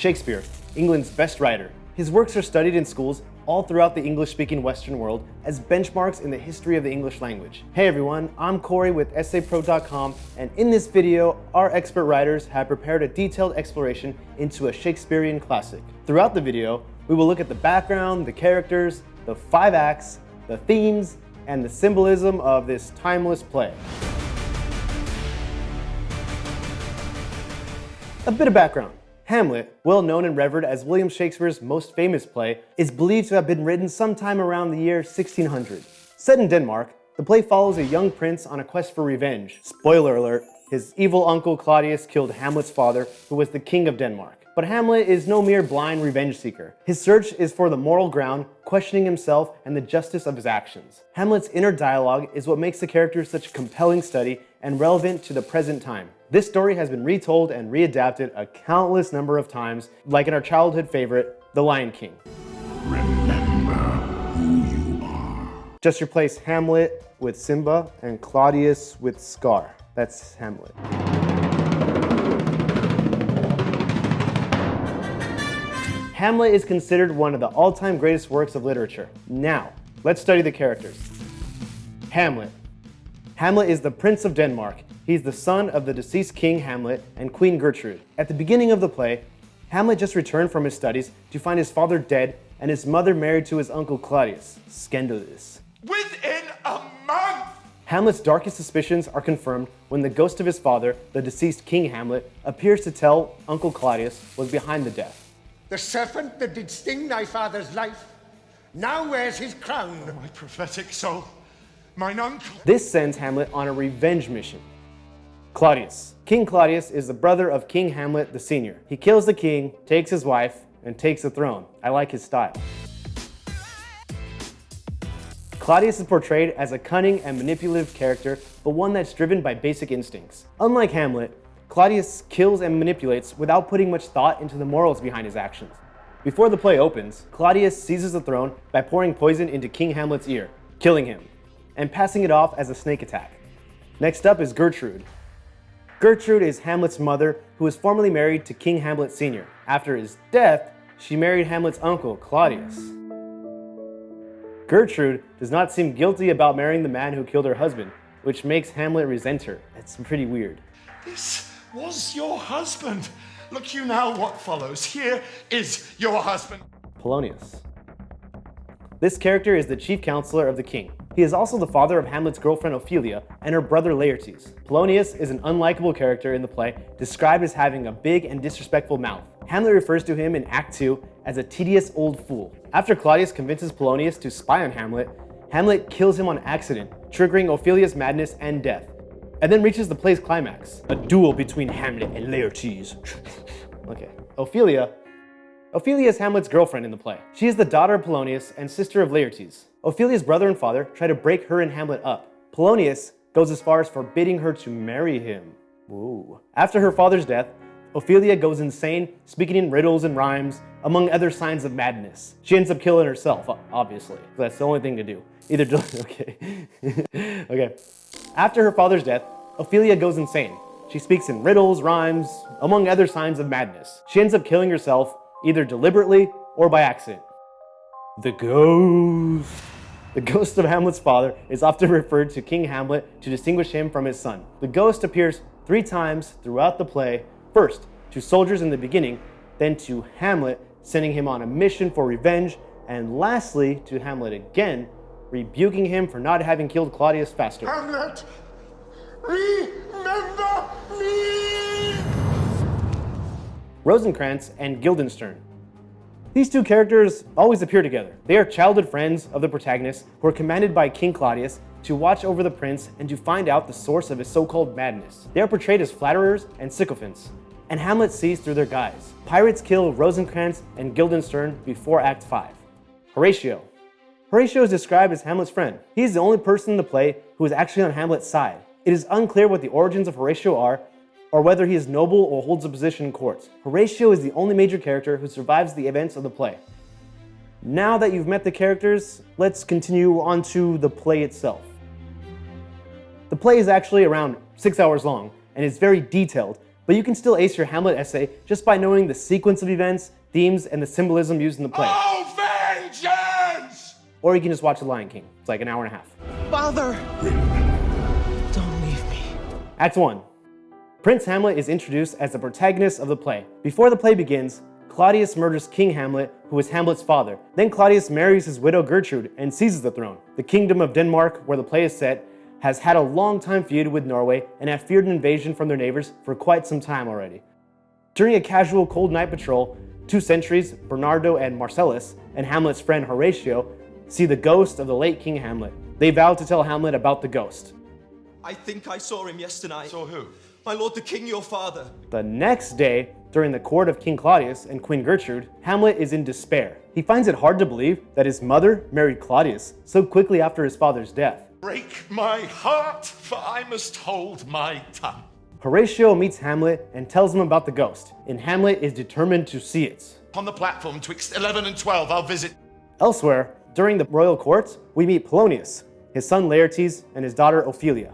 Shakespeare, England's best writer. His works are studied in schools all throughout the English-speaking Western world as benchmarks in the history of the English language. Hey everyone, I'm Corey with EssayPro.com, and in this video, our expert writers have prepared a detailed exploration into a Shakespearean classic. Throughout the video, we will look at the background, the characters, the five acts, the themes, and the symbolism of this timeless play. A bit of background. Hamlet, well known and revered as William Shakespeare's most famous play, is believed to have been written sometime around the year 1600. Set in Denmark, the play follows a young prince on a quest for revenge. Spoiler alert, his evil uncle Claudius killed Hamlet's father, who was the king of Denmark. But Hamlet is no mere blind revenge seeker. His search is for the moral ground, questioning himself and the justice of his actions. Hamlet's inner dialogue is what makes the character such a compelling study and relevant to the present time. This story has been retold and readapted a countless number of times, like in our childhood favorite, The Lion King. Remember who you are. Just replace Hamlet with Simba and Claudius with Scar. That's Hamlet. Hamlet is considered one of the all-time greatest works of literature. Now, let's study the characters. Hamlet. Hamlet is the Prince of Denmark. He's the son of the deceased King Hamlet and Queen Gertrude. At the beginning of the play, Hamlet just returned from his studies to find his father dead and his mother married to his uncle Claudius. Scandalous. Within a month! Hamlet's darkest suspicions are confirmed when the ghost of his father, the deceased King Hamlet, appears to tell Uncle Claudius was behind the death. The serpent that did sting thy father's life now wears his crown. Oh, my prophetic soul, mine uncle. This sends Hamlet on a revenge mission. Claudius. King Claudius is the brother of King Hamlet the Senior. He kills the king, takes his wife, and takes the throne. I like his style. Claudius is portrayed as a cunning and manipulative character, but one that's driven by basic instincts. Unlike Hamlet, Claudius kills and manipulates without putting much thought into the morals behind his actions. Before the play opens, Claudius seizes the throne by pouring poison into King Hamlet's ear, killing him, and passing it off as a snake attack. Next up is Gertrude. Gertrude is Hamlet's mother, who was formerly married to King Hamlet Sr. After his death, she married Hamlet's uncle, Claudius. Gertrude does not seem guilty about marrying the man who killed her husband, which makes Hamlet resent her. It's pretty weird. This was your husband. Look you now what follows. Here is your husband. Polonius. This character is the chief counselor of the king. He is also the father of Hamlet's girlfriend Ophelia and her brother Laertes. Polonius is an unlikable character in the play, described as having a big and disrespectful mouth. Hamlet refers to him in Act 2 as a tedious old fool. After Claudius convinces Polonius to spy on Hamlet, Hamlet kills him on accident, triggering Ophelia's madness and death and then reaches the play's climax, a duel between Hamlet and Laertes. okay, Ophelia. Ophelia is Hamlet's girlfriend in the play. She is the daughter of Polonius and sister of Laertes. Ophelia's brother and father try to break her and Hamlet up. Polonius goes as far as forbidding her to marry him. After her father's death, Ophelia goes insane, speaking in riddles and rhymes, among other signs of madness. She ends up killing herself, obviously. That's the only thing to do. Either, okay. okay. After her father's death, Ophelia goes insane. She speaks in riddles, rhymes, among other signs of madness. She ends up killing herself, either deliberately or by accident. The ghost. The ghost of Hamlet's father is often referred to King Hamlet to distinguish him from his son. The ghost appears three times throughout the play, first to soldiers in the beginning, then to Hamlet, sending him on a mission for revenge, and lastly to Hamlet again, rebuking him for not having killed Claudius faster. Hamlet, remember me! Rosencrantz and Guildenstern. These two characters always appear together. They are childhood friends of the protagonist who are commanded by King Claudius to watch over the prince and to find out the source of his so-called madness. They are portrayed as flatterers and sycophants, and Hamlet sees through their guise. Pirates kill Rosencrantz and Guildenstern before Act 5. Horatio. Horatio is described as Hamlet's friend. He is the only person in the play who is actually on Hamlet's side. It is unclear what the origins of Horatio are, or whether he is noble or holds a position in court. Horatio is the only major character who survives the events of the play. Now that you've met the characters, let's continue on to the play itself. The play is actually around six hours long and is very detailed, but you can still ace your Hamlet essay just by knowing the sequence of events, themes, and the symbolism used in the play. Oh, vengeance! Or you can just watch The Lion King. It's like an hour and a half. Father! Don't leave me. Act 1. Prince Hamlet is introduced as the protagonist of the play. Before the play begins, Claudius murders King Hamlet, who is Hamlet's father. Then Claudius marries his widow Gertrude and seizes the throne. The kingdom of Denmark, where the play is set, has had a long time feud with Norway and have feared an invasion from their neighbors for quite some time already. During a casual cold night patrol, two sentries, Bernardo and Marcellus, and Hamlet's friend Horatio, see the ghost of the late King Hamlet. They vow to tell Hamlet about the ghost. I think I saw him yesterday. Saw who? My lord the king, your father. The next day, during the court of King Claudius and Queen Gertrude, Hamlet is in despair. He finds it hard to believe that his mother married Claudius so quickly after his father's death. Break my heart, for I must hold my tongue. Horatio meets Hamlet and tells him about the ghost, and Hamlet is determined to see it. On the platform twixt 11 and 12, I'll visit. Elsewhere, during the royal court, we meet Polonius, his son Laertes, and his daughter Ophelia.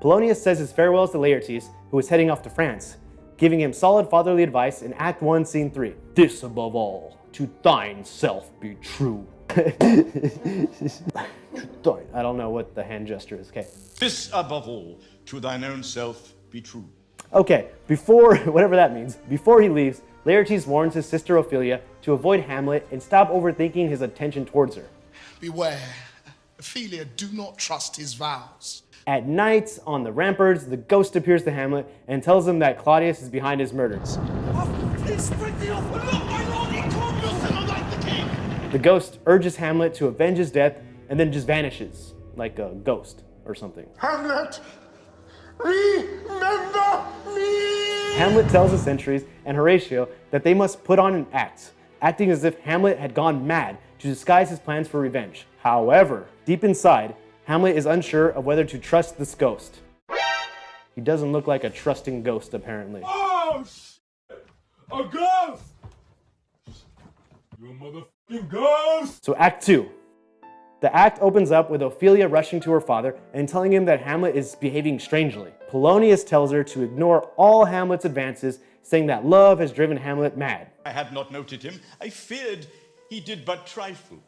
Polonius says his farewells to Laertes, who is heading off to France, giving him solid fatherly advice in Act 1, Scene 3. This above all, to thine self be true. I don't know what the hand gesture is, okay. This above all, to thine own self be true. Okay, before, whatever that means, before he leaves, Laertes warns his sister Ophelia to avoid Hamlet and stop overthinking his attention towards her. Beware. Ophelia, do not trust his vows. At night, on the ramparts, the ghost appears to Hamlet and tells him that Claudius is behind his murders. The ghost urges Hamlet to avenge his death and then just vanishes, like a ghost or something. Hamlet, remember me! Hamlet tells the sentries and Horatio that they must put on an act, acting as if Hamlet had gone mad to disguise his plans for revenge. However, deep inside, Hamlet is unsure of whether to trust this ghost. He doesn't look like a trusting ghost, apparently. Oh, shit! A ghost! You motherfucking ghost! So Act 2. The act opens up with Ophelia rushing to her father and telling him that Hamlet is behaving strangely. Polonius tells her to ignore all Hamlet's advances, saying that love has driven Hamlet mad. I had not noted him. I feared he did but trifle,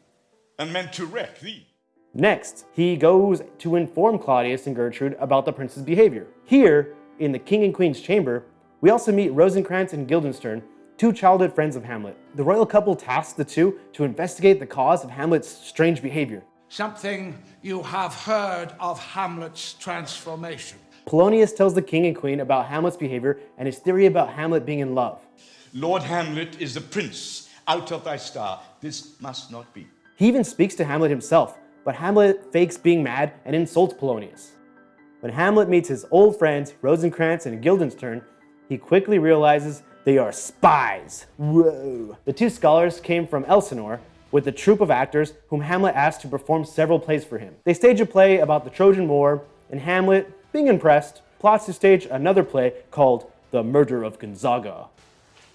and meant to wreck thee. Next, he goes to inform Claudius and Gertrude about the prince's behavior. Here, in the king and queen's chamber, we also meet Rosencrantz and Guildenstern, two childhood friends of Hamlet. The royal couple tasks the two to investigate the cause of Hamlet's strange behavior. Something you have heard of Hamlet's transformation. Polonius tells the king and queen about Hamlet's behavior and his theory about Hamlet being in love. Lord Hamlet is the prince out of thy star. This must not be. He even speaks to Hamlet himself, but Hamlet fakes being mad and insults Polonius. When Hamlet meets his old friends Rosencrantz and Guildenstern, he quickly realizes they are spies. Whoa. The two scholars came from Elsinore with a troupe of actors whom Hamlet asked to perform several plays for him. They stage a play about the Trojan War, and Hamlet, being impressed, plots to stage another play called The Murder of Gonzaga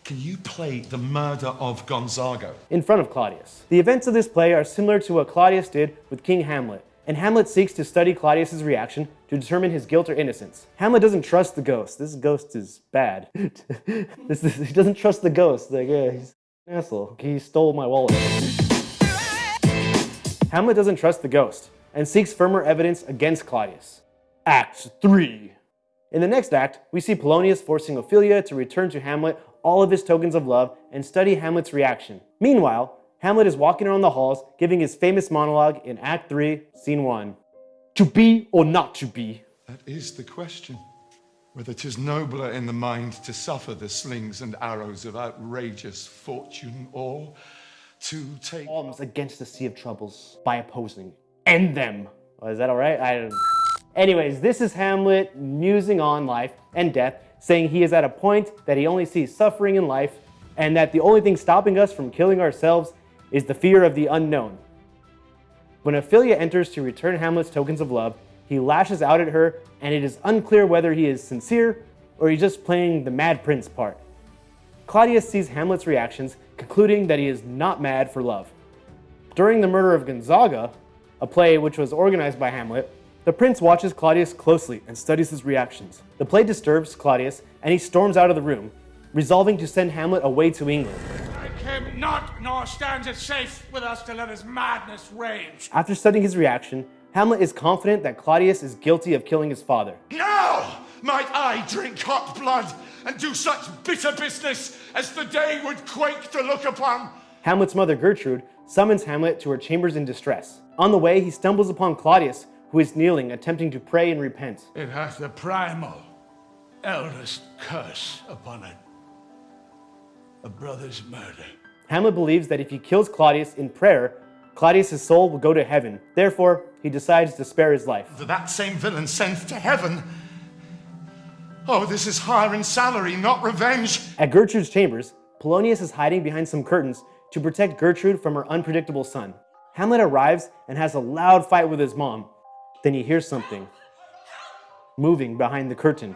Can you play the murder of Gonzago? in front of Claudius. The events of this play are similar to what Claudius did with King Hamlet, and Hamlet seeks to study Claudius's reaction to determine his guilt or innocence. Hamlet doesn't trust the ghost. This ghost is bad. this is, he doesn't trust the ghost. Like, yeah, he's an asshole. He stole my wallet. Hamlet doesn't trust the ghost and seeks firmer evidence against Claudius. Act 3. In the next act, we see Polonius forcing Ophelia to return to Hamlet all of his tokens of love and study Hamlet's reaction. Meanwhile, Hamlet is walking around the halls giving his famous monologue in Act 3, Scene 1. To be or not to be? That is the question. Whether 'tis nobler in the mind to suffer the slings and arrows of outrageous fortune, or to take. Arms against the sea of troubles by opposing. End them. Oh, is that alright? I don't Anyways, this is Hamlet musing on life and death, saying he is at a point that he only sees suffering in life, and that the only thing stopping us from killing ourselves is the fear of the unknown. When Ophelia enters to return Hamlet's tokens of love, he lashes out at her, and it is unclear whether he is sincere or he's just playing the mad prince part. Claudius sees Hamlet's reactions, concluding that he is not mad for love. During the murder of Gonzaga, a play which was organized by Hamlet, The prince watches Claudius closely and studies his reactions. The play disturbs Claudius and he storms out of the room, resolving to send Hamlet away to England. Him not, nor stands it safe with us to let his madness rage. After studying his reaction, Hamlet is confident that Claudius is guilty of killing his father. Now might I drink hot blood and do such bitter business as the day would quake to look upon. Hamlet's mother Gertrude summons Hamlet to her chambers in distress. On the way, he stumbles upon Claudius, who is kneeling, attempting to pray and repent. It hath the primal, eldest curse upon it. A brother's murder. Hamlet believes that if he kills Claudius in prayer, Claudius' soul will go to heaven. Therefore, he decides to spare his life. That same villain sent to heaven. Oh, this is hire and salary, not revenge. At Gertrude's chambers, Polonius is hiding behind some curtains to protect Gertrude from her unpredictable son. Hamlet arrives and has a loud fight with his mom. Then he hears something moving behind the curtain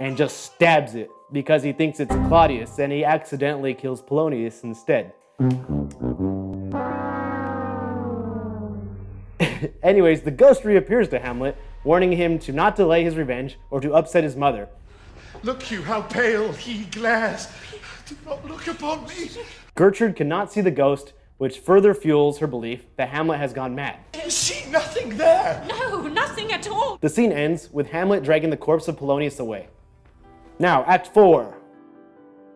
and just stabs it because he thinks it's Claudius and he accidentally kills Polonius instead. Anyways, the ghost reappears to Hamlet, warning him to not delay his revenge or to upset his mother. Look you how pale he glares. Do not look upon me. Gertrude cannot see the ghost, which further fuels her belief that Hamlet has gone mad. You see nothing there. No, nothing at all. The scene ends with Hamlet dragging the corpse of Polonius away. Now, Act 4.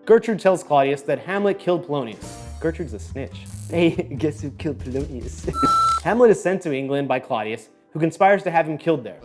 Gertrude tells Claudius that Hamlet killed Polonius. Gertrude's a snitch. Hey, guess who killed Polonius? Hamlet is sent to England by Claudius, who conspires to have him killed there.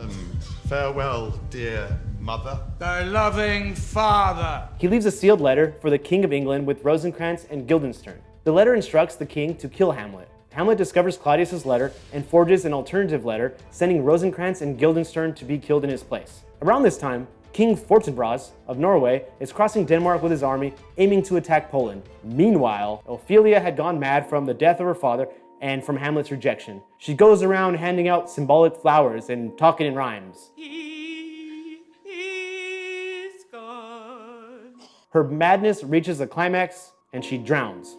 Farewell, dear mother. Thy loving father. He leaves a sealed letter for the King of England with Rosencrantz and Guildenstern. The letter instructs the king to kill Hamlet. Hamlet discovers Claudius's letter and forges an alternative letter, sending Rosencrantz and Guildenstern to be killed in his place. Around this time, King Fortinbras of Norway is crossing Denmark with his army, aiming to attack Poland. Meanwhile, Ophelia had gone mad from the death of her father and from Hamlet's rejection. She goes around handing out symbolic flowers and talking in rhymes. He is gone. Her madness reaches a climax and she drowns.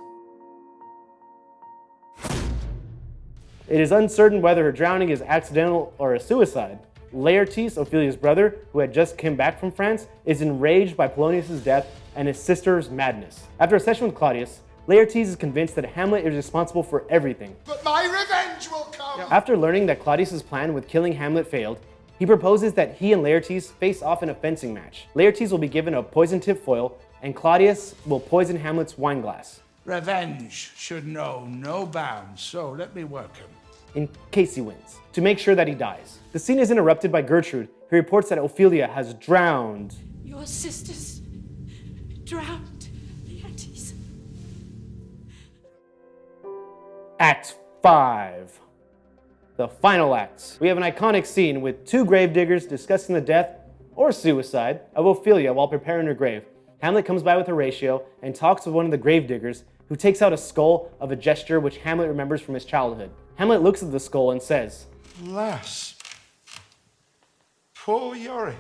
It is uncertain whether her drowning is accidental or a suicide. Laertes, Ophelia's brother, who had just come back from France, is enraged by Polonius' death and his sister's madness. After a session with Claudius, Laertes is convinced that Hamlet is responsible for everything. But my revenge will come. After learning that Claudius' plan with killing Hamlet failed, he proposes that he and Laertes face off in a fencing match. Laertes will be given a poison tip foil, and Claudius will poison Hamlet's wine glass, Revenge should know no bounds, so let me work him. in case he wins, to make sure that he dies. The scene is interrupted by Gertrude, who reports that Ophelia has drowned. Your sisters drowned Laertes. Act 5. The final act. We have an iconic scene with two gravediggers discussing the death or suicide of Ophelia while preparing her grave. Hamlet comes by with Horatio and talks with one of the gravediggers, who takes out a skull of a gesture which Hamlet remembers from his childhood. Hamlet looks at the skull and says, Alas. Poor Yorick.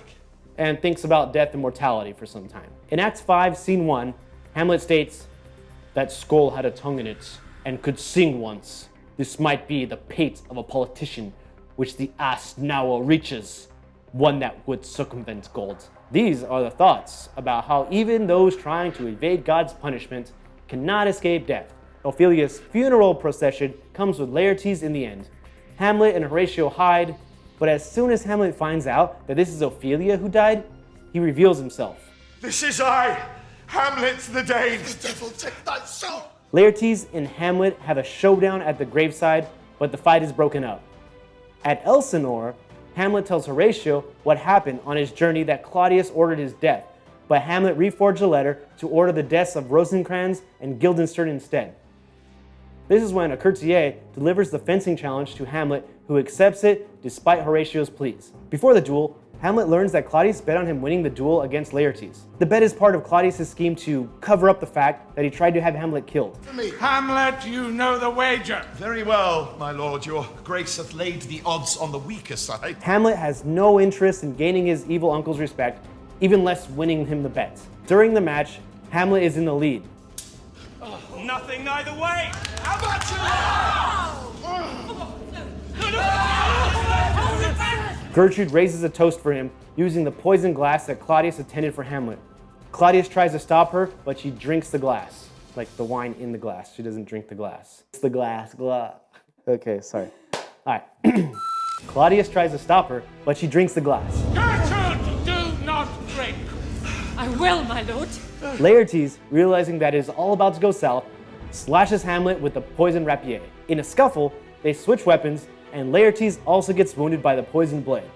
and thinks about death and mortality for some time. In Act 5, Scene 1, Hamlet states, That skull had a tongue in it and could sing once. This might be the pate of a politician, which the ass now reaches, one that would circumvent gold. These are the thoughts about how even those trying to evade God's punishment cannot escape death. Ophelia's funeral procession comes with Laertes in the end. Hamlet and Horatio hide, but as soon as Hamlet finds out that this is Ophelia who died, he reveals himself. This is I, Hamlet the Dane. The devil take thy soul. Laertes and Hamlet have a showdown at the graveside, but the fight is broken up. At Elsinore, Hamlet tells Horatio what happened on his journey that Claudius ordered his death, but Hamlet reforged a letter to order the deaths of Rosencrantz and Guildenstern instead. This is when a courtier delivers the fencing challenge to Hamlet, who accepts it despite Horatio's pleas. Before the duel, Hamlet learns that Claudius bet on him winning the duel against Laertes. The bet is part of Claudius' scheme to cover up the fact that he tried to have Hamlet killed. Hamlet, you know the wager. Very well, my lord. Your grace hath laid the odds on the weaker side. Hamlet has no interest in gaining his evil uncle's respect, even less winning him the bet. During the match, Hamlet is in the lead. Nothing either way. How about you? Gertrude raises a toast for him using the poisoned glass that Claudius attended for Hamlet. Claudius tries to stop her, but she drinks the glass, like the wine in the glass. She doesn't drink the glass. It's the glass, glass. Okay, sorry. All right. Claudius tries to stop her, but she drinks the glass. Gertrude, do not drink. I will, my lord. Laertes, realizing that it is all about to go south, slashes Hamlet with the poisoned rapier. In a scuffle, they switch weapons, and Laertes also gets wounded by the poisoned blade.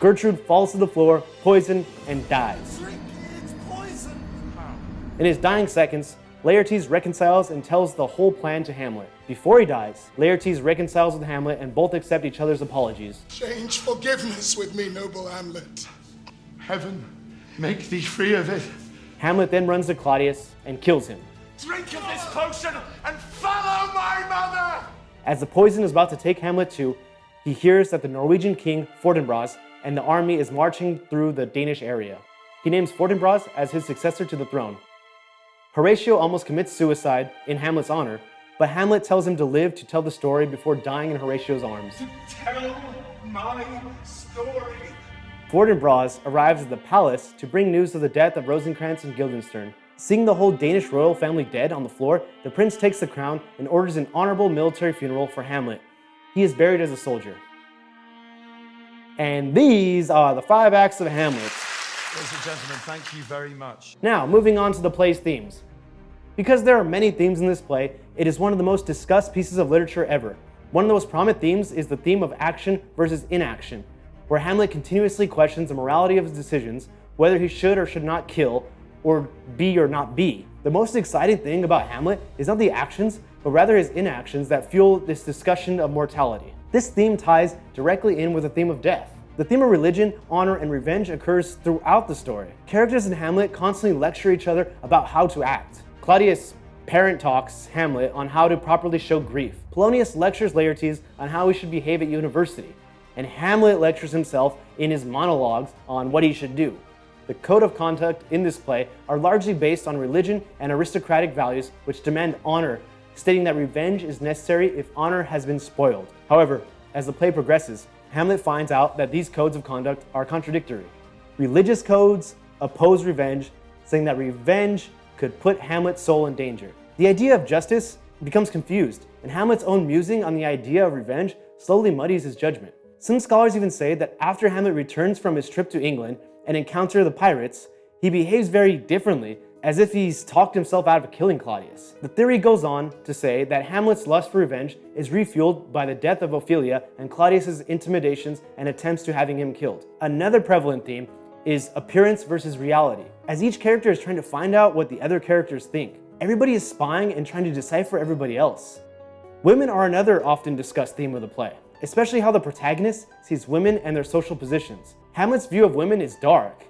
Gertrude falls to the floor, poisoned, and dies. In his dying seconds, Laertes reconciles and tells the whole plan to Hamlet. Before he dies, Laertes reconciles with Hamlet and both accept each other's apologies. Change forgiveness with me, noble Hamlet. Heaven, make thee free of it. Hamlet then runs to Claudius and kills him. Drink of this potion and follow my mother! As the poison is about to take Hamlet too, he hears that the Norwegian king Fortinbras and the army is marching through the Danish area. He names Fortinbras as his successor to the throne. Horatio almost commits suicide in Hamlet's honor, but Hamlet tells him to live to tell the story before dying in Horatio's arms. To Tell my story. Fortinbras arrives at the palace to bring news of the death of Rosencrantz and Guildenstern. Seeing the whole Danish royal family dead on the floor, the prince takes the crown and orders an honorable military funeral for Hamlet. He is buried as a soldier. And these are the five acts of Hamlet. Ladies and gentlemen, thank you very much. Now, moving on to the play's themes. Because there are many themes in this play, it is one of the most discussed pieces of literature ever. One of the most prominent themes is the theme of action versus inaction, where Hamlet continuously questions the morality of his decisions, whether he should or should not kill, or be or not be. The most exciting thing about Hamlet is not the actions, but rather his inactions that fuel this discussion of mortality. This theme ties directly in with the theme of death. The theme of religion, honor, and revenge occurs throughout the story. Characters in Hamlet constantly lecture each other about how to act. Claudius parent talks Hamlet on how to properly show grief. Polonius lectures Laertes on how he should behave at university. And Hamlet lectures himself in his monologues on what he should do. The code of conduct in this play are largely based on religion and aristocratic values which demand honor, stating that revenge is necessary if honor has been spoiled. However, as the play progresses, Hamlet finds out that these codes of conduct are contradictory. Religious codes oppose revenge, saying that revenge could put Hamlet's soul in danger. The idea of justice becomes confused, and Hamlet's own musing on the idea of revenge slowly muddies his judgment. Some scholars even say that after Hamlet returns from his trip to England and encounters the pirates, he behaves very differently as if he's talked himself out of killing Claudius. The theory goes on to say that Hamlet's lust for revenge is refueled by the death of Ophelia and Claudius's intimidations and attempts to having him killed. Another prevalent theme is appearance versus reality, as each character is trying to find out what the other characters think. Everybody is spying and trying to decipher everybody else. Women are another often discussed theme of the play, especially how the protagonist sees women and their social positions. Hamlet's view of women is dark,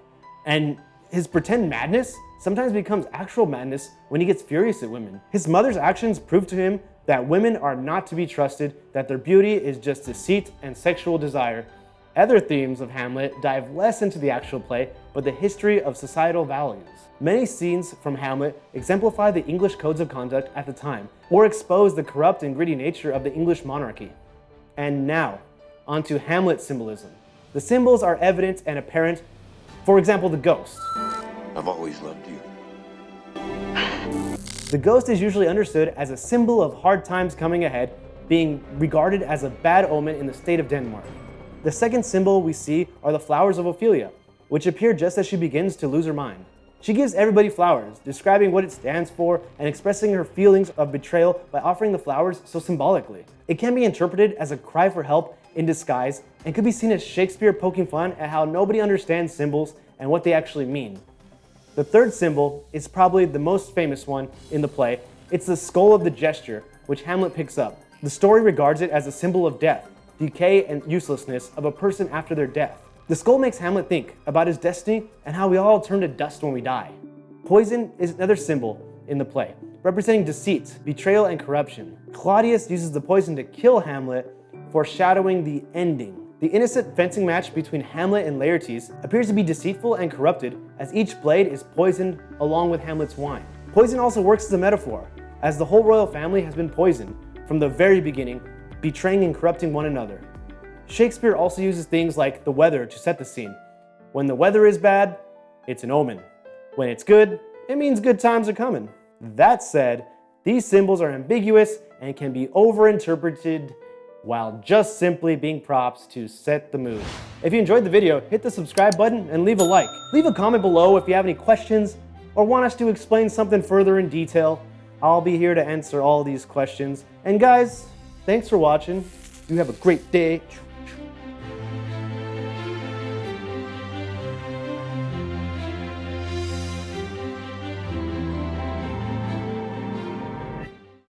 and his pretend madness sometimes becomes actual madness when he gets furious at women. His mother's actions prove to him that women are not to be trusted, that their beauty is just deceit and sexual desire. Other themes of Hamlet dive less into the actual play, but the history of societal values. Many scenes from Hamlet exemplify the English codes of conduct at the time, or expose the corrupt and greedy nature of the English monarchy. And now, onto Hamlet symbolism. The symbols are evident and apparent, for example, the ghost. I've always loved you. The ghost is usually understood as a symbol of hard times coming ahead, being regarded as a bad omen in the state of Denmark. The second symbol we see are the flowers of Ophelia, which appear just as she begins to lose her mind. She gives everybody flowers, describing what it stands for and expressing her feelings of betrayal by offering the flowers so symbolically. It can be interpreted as a cry for help in disguise and could be seen as Shakespeare poking fun at how nobody understands symbols and what they actually mean. The third symbol is probably the most famous one in the play. It's the skull of the gesture, which Hamlet picks up. The story regards it as a symbol of death, decay, and uselessness of a person after their death. The skull makes Hamlet think about his destiny and how we all turn to dust when we die. Poison is another symbol in the play, representing deceit, betrayal, and corruption. Claudius uses the poison to kill Hamlet, foreshadowing the ending. The innocent fencing match between Hamlet and Laertes appears to be deceitful and corrupted as each blade is poisoned along with Hamlet's wine. Poison also works as a metaphor, as the whole royal family has been poisoned from the very beginning, betraying and corrupting one another. Shakespeare also uses things like the weather to set the scene. When the weather is bad, it's an omen. When it's good, it means good times are coming. That said, these symbols are ambiguous and can be overinterpreted while just simply being props to set the mood. If you enjoyed the video, hit the subscribe button and leave a like. Leave a comment below if you have any questions or want us to explain something further in detail. I'll be here to answer all these questions. And guys, thanks for watching. You have a great day.